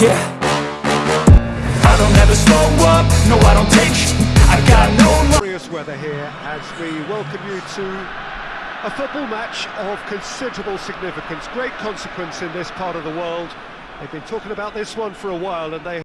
Yeah. I don't ever slow up, no I don't take sh- I got no Glorious weather here as we welcome you to a football match of considerable significance, great consequence in this part of the world. They've been talking about this one for a while and they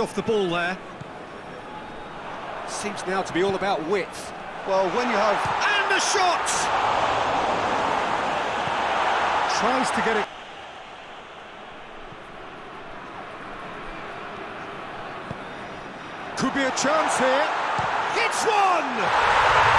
Off the ball there. Seems now to be all about width. Well, when you have... And the shot! Tries to get it... Could be a chance here. It's one!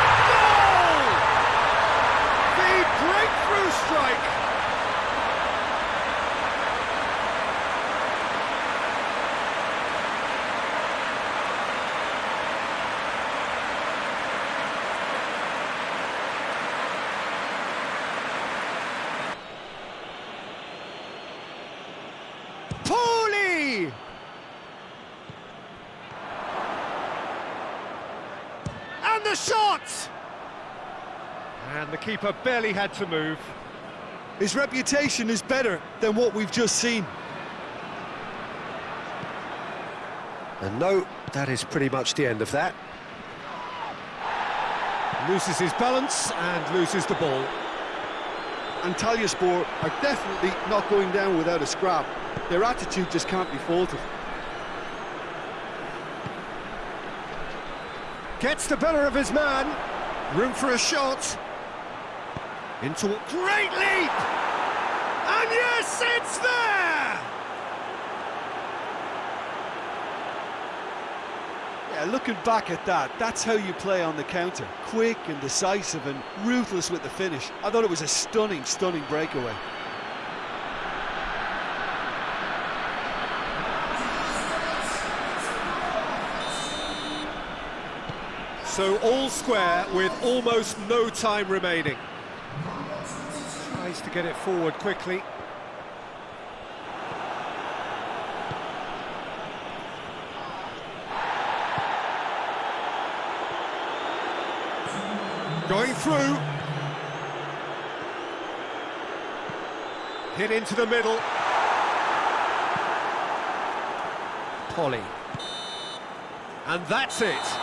Pooley! And the shot! And the keeper barely had to move. His reputation is better than what we've just seen. And no, that is pretty much the end of that. Loses his balance and loses the ball. Antalyaspor are definitely not going down without a scrap. Their attitude just can't be faulted. Gets the better of his man. Room for a shot. Into a great leap! And yes, it's there! Yeah, looking back at that, that's how you play on the counter. Quick and decisive and ruthless with the finish. I thought it was a stunning, stunning breakaway. So all square with almost no time remaining. Tries to get it forward quickly. Going through. Hit into the middle. Polly. And that's it.